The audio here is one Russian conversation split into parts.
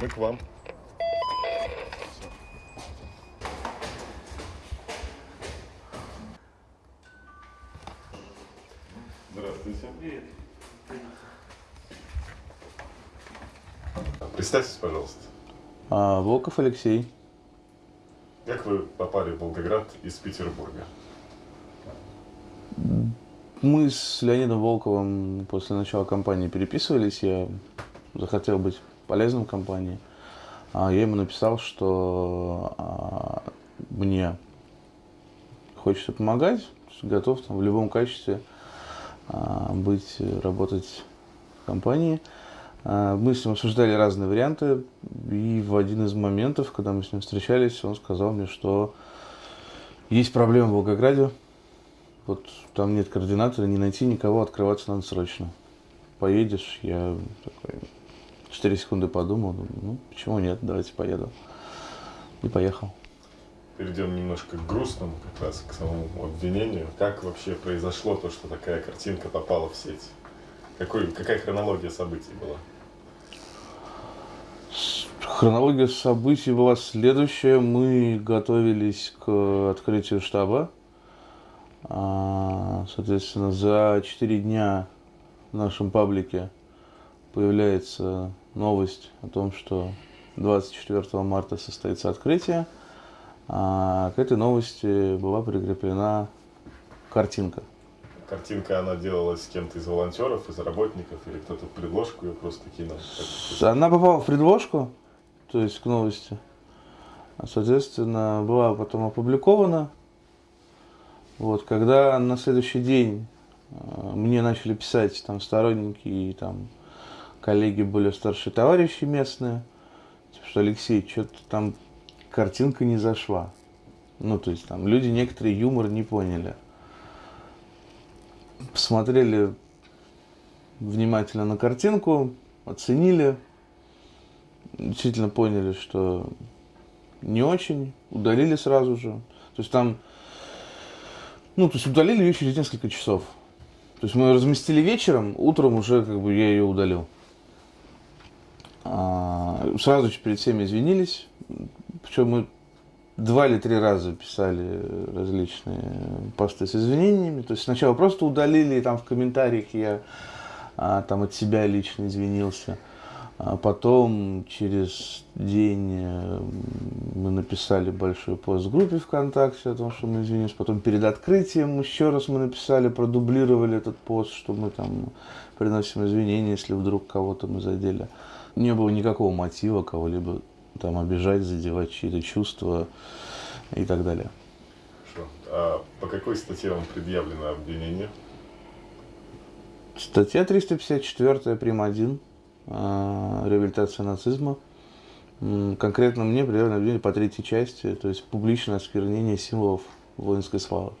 Мы к вам. Здравствуйте. Привет. Представьтесь, пожалуйста. А, Волков Алексей. Как вы попали в Волгоград из Петербурга? Мы с Леонидом Волковым после начала кампании переписывались. Я захотел быть полезным компании. А я ему написал, что а, мне хочется помогать, готов там, в любом качестве а, быть, работать в компании. Мы с ним обсуждали разные варианты, и в один из моментов, когда мы с ним встречались, он сказал мне, что есть проблема в Волгограде, вот там нет координатора, не найти никого, открываться надо срочно. Поедешь, я такой 4 секунды подумал, думаю, ну почему нет, давайте поеду. И поехал. Перейдем немножко к грустному, как раз к самому обвинению. Как вообще произошло то, что такая картинка попала в сеть? Какой, какая хронология событий была? Хронология событий была следующая. Мы готовились к открытию штаба. А, Соответственно, за 4 дня в нашем паблике появляется новость о том, что 24 марта состоится открытие. А к этой новости была прикреплена картинка. Картинка, она делалась с кем-то из волонтеров, из работников, или кто-то в предложку ее просто кинул? Она попала в предложку, то есть к новости. Соответственно, была потом опубликована. Вот, когда на следующий день э, мне начали писать там сторонники и там коллеги более старшие товарищи местные, типа, что Алексей, что-то там картинка не зашла. Ну, то есть там люди некоторые юмор не поняли. Посмотрели внимательно на картинку, оценили, действительно поняли, что не очень, удалили сразу же. То есть там, ну, то есть удалили ее через несколько часов. То есть мы ее разместили вечером, утром уже как бы я ее удалил. Сразу же перед всеми извинились. Причем мы два или три раза писали различные посты с извинениями. То есть сначала просто удалили, и там в комментариях я а, там от себя лично извинился. А потом через день э, мы написали большой пост в группе ВКонтакте о том, что мы извинились. Потом перед открытием еще раз мы написали, продублировали этот пост, что мы там приносим извинения, если вдруг кого-то мы задели. Не было никакого мотива кого-либо там обижать, задевать чьи-то чувства и так далее. Хорошо. А по какой статье вам предъявлено обвинение? Статья 354, прим. 1, э, реабилитация нацизма. Конкретно мне предъявлено обвинение по третьей части, то есть публичное осквернение символов воинской славы.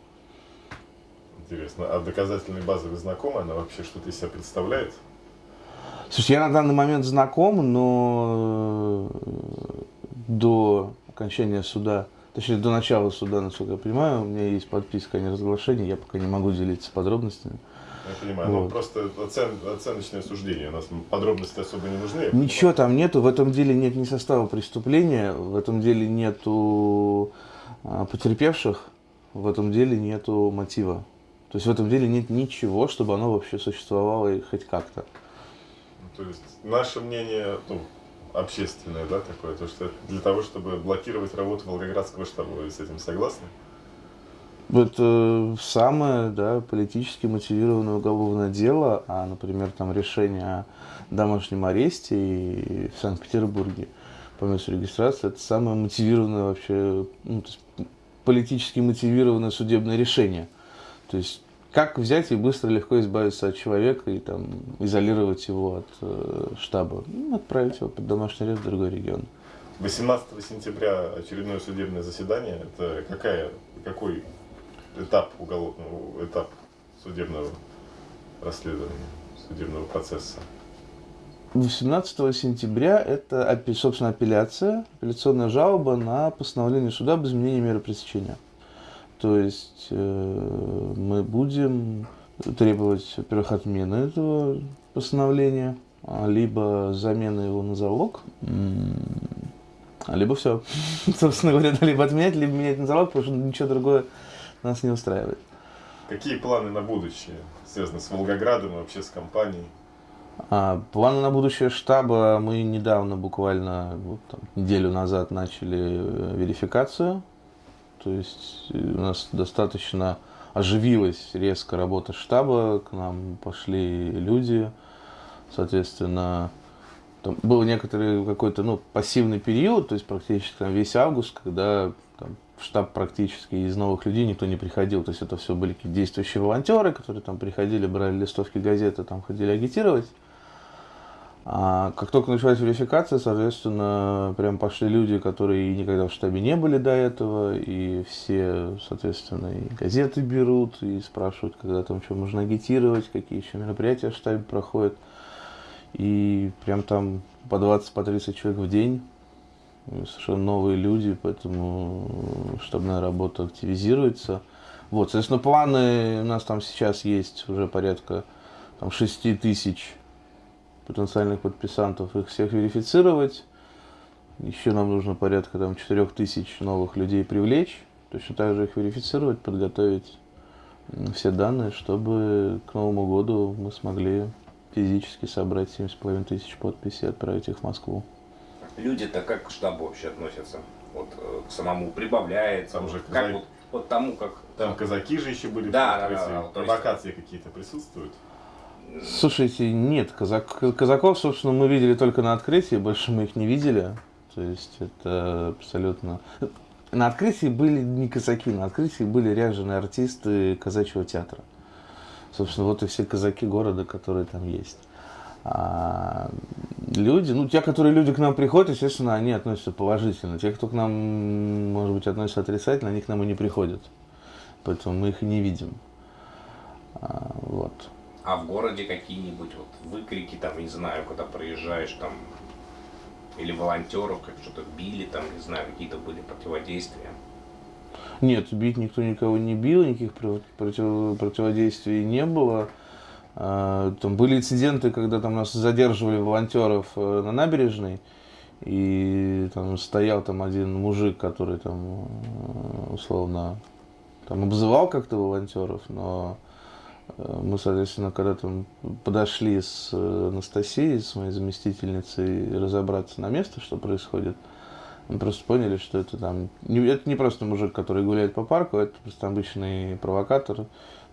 Интересно. А доказательной базой вы знакомы? Она вообще что-то из себя представляет? Слушай, я на данный момент знаком, но э, до окончания суда, точнее до начала суда, насколько я понимаю, у меня есть подписка о неразглашении, я пока не могу делиться подробностями. Я понимаю. Ну, Вот. просто оцен- оценочное суждение. У нас подробности особо не нужны. Ничего там нету, в этом деле нет ни состава преступления, в этом деле нету а, потерпевших, в этом деле нету мотива. То есть в этом деле нет ничего, чтобы оно вообще существовало и хоть как-то. То есть наше мнение, ну, общественное, да, такое, то, что для того, чтобы блокировать работу Волгоградского штаба, вы с этим согласны? Это самое, да, политически мотивированное уголовное дело, а, например, там решение о домашнем аресте и в Санкт-Петербурге по месту регистрации, это самое мотивированное вообще, ну, то есть политически мотивированное судебное решение. То есть как взять и быстро, легко избавиться от человека и там изолировать его от э, штаба, ну, отправить его под домашний арест в другой регион. 18 сентября очередное судебное заседание. Это какая, какой этап уголовного, этап судебного расследования, судебного процесса? 18 сентября это, собственно, апелляция, апелляционная жалоба на постановление суда об изменении меры пресечения. То есть э, мы будем требовать, во-первых, отмены этого постановления а, либо замена его на залог, либо все. Собственно говоря, либо отменять, либо менять на залог, потому что ничего другое нас не устраивает. Какие планы на будущее, связаны с Волгоградом и вообще с компанией? А, планы на будущее штаба мы недавно, буквально вот, там, неделю назад, начали э, верификацию. То есть э, у нас достаточно оживилась резко работа штаба, к нам пошли люди, соответственно, там был некоторый какой-то ну, пассивный период, то есть практически там, весь август, когда там, в штаб практически из новых людей никто не приходил. То есть это все были действующие волонтеры, которые там приходили, брали листовки газеты, там ходили агитировать. А как только началась верификация, соответственно, прям пошли люди, которые никогда в штабе не были до этого, и все, соответственно, и газеты берут, и спрашивают, когда там что можно агитировать, какие еще мероприятия в штабе проходят. И прям там по 20, по 30 человек в день, совершенно новые люди, поэтому штабная работа активизируется. Вот, соответственно, планы у нас там сейчас есть уже порядка там, 6 тысяч потенциальных подписантов, их всех верифицировать. Еще нам нужно порядка там 4 тысяч новых людей привлечь, точно так же их верифицировать, подготовить все данные, чтобы к Новому году мы смогли физически собрать 7,5 тысяч подписей и отправить их в Москву. Люди-то как к штабу вообще относятся? Вот э, к самому прибавляется, там же как казак... вот, вот тому, как... Там казаки же еще были, да, да, да, да, провокации есть... какие-то присутствуют? Слушайте, нет, казак, казаков, собственно, мы видели только на открытии, больше мы их не видели. То есть это абсолютно... На открытии были не казаки, на открытии были ряженые артисты казачьего театра. Собственно, вот и все казаки города, которые там есть. А люди, ну, те, которые люди к нам приходят, естественно, они относятся положительно. Те, кто к нам, может быть, относятся отрицательно, они к нам и не приходят. Поэтому мы их и не видим. А, в городе какие-нибудь вот выкрики, там, не знаю, когда проезжаешь, там, или волонтеров, как что-то били, там, не знаю, какие-то были противодействия? Нет, бить никто никого не бил, никаких против, противодействий не было. А, там были инциденты, когда там нас задерживали волонтеров э, на набережной, и там стоял там один мужик, который там э, условно там обзывал как-то волонтеров, но мы, соответственно, когда там подошли с э, Анастасией, с моей заместительницей, разобраться на место, что происходит, мы просто поняли, что это там... Это не просто мужик, который гуляет по парку, это просто обычный провокатор,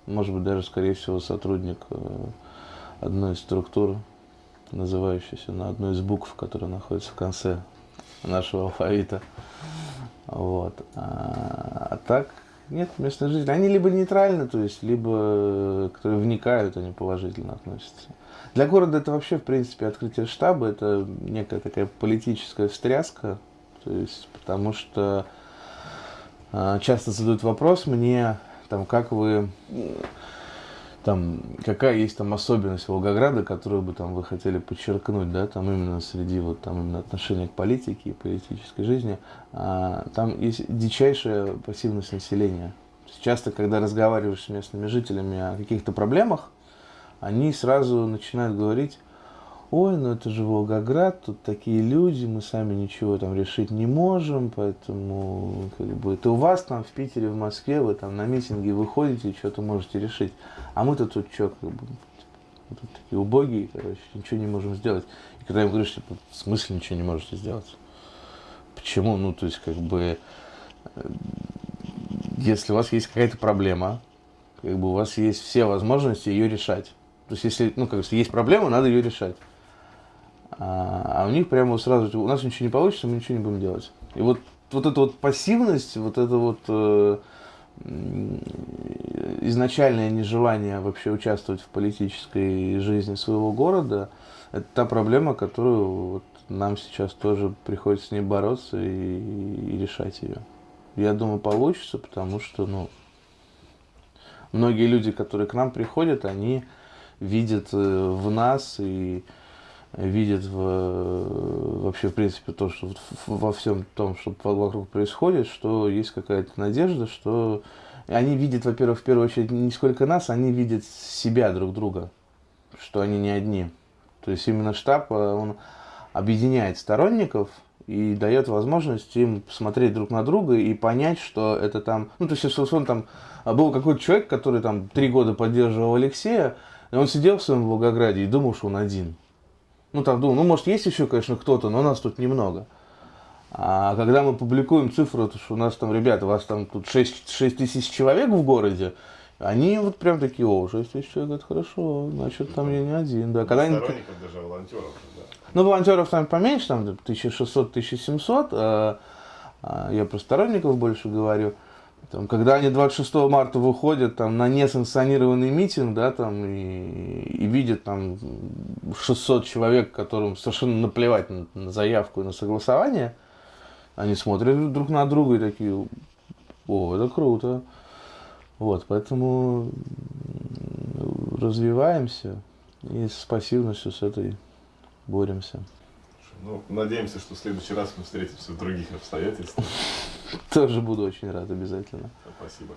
может быть, даже, скорее всего, сотрудник э, одной из структур, называющейся на одной из букв, которая находится в конце нашего алфавита. Вот. А, а так, нет, местные жители, они либо нейтральны, то есть, либо э, которые вникают, они положительно относятся. Для города это вообще, в принципе, открытие штаба, это некая такая политическая встряска, то есть, потому что э, часто задают вопрос мне, там, как вы там, какая есть там особенность Волгограда, которую бы там вы хотели подчеркнуть, да, там именно среди вот там именно отношения к политике и политической жизни, а, там есть дичайшая пассивность населения. Часто, когда разговариваешь с местными жителями о каких-то проблемах, они сразу начинают говорить, ой, ну это же Волгоград, тут такие люди, мы сами ничего там решить не можем, поэтому как бы это у вас там в Питере, в Москве, вы там на митинги выходите, что-то можете решить. А мы-то тут что, как бы, тут такие убогие, короче, ничего не можем сделать. И когда им говоришь, типа, в смысле ничего не можете сделать? Почему? Ну, то есть, как бы, э, если у вас есть какая-то проблема, как бы у вас есть все возможности ее решать. То есть, если, ну, как если есть проблема, надо ее решать. А, а у них прямо сразу, у нас ничего не получится, мы ничего не будем делать. И вот, вот эта вот пассивность, вот это вот э, изначальное нежелание вообще участвовать в политической жизни своего города, это та проблема, которую вот нам сейчас тоже приходится с ней бороться и, и решать ее. Я думаю, получится, потому что, ну, многие люди, которые к нам приходят, они видят э, в нас и видят в, вообще, в принципе, то, что во всем том, что вокруг происходит, что есть какая-то надежда, что они видят, во-первых, в первую очередь, не сколько нас, они видят себя друг друга, что они не одни. То есть именно штаб, э, он объединяет сторонников и дает возможность им посмотреть друг на друга и понять, что это там... Ну, то есть, если он там а, был какой-то человек, который там три года поддерживал Алексея, и он сидел в своем Волгограде и думал, что он один. Ну, там думал, ну, может, есть еще, конечно, кто-то, но нас тут немного. А когда мы публикуем цифру, то что у нас там, ребята, у вас там тут 6, 6 тысяч человек в городе, они вот прям такие, о, 6 тысяч человек, это хорошо, значит, там я не один. Да. Когда они- Сторонников даже волонтеров, да. ну, волонтеров там поменьше, там 1600-1700. а, а, я про сторонников больше говорю. Там, когда они 26 марта выходят там, на несанкционированный митинг, да, там, и, и видят там 600 человек, которым совершенно наплевать на, на заявку и на согласование, они смотрят друг на друга и такие, о, это круто. Вот, поэтому развиваемся и с пассивностью с этой боремся. Ну, надеемся, что в следующий раз мы встретимся в других обстоятельствах. Тоже буду очень рад обязательно. Спасибо.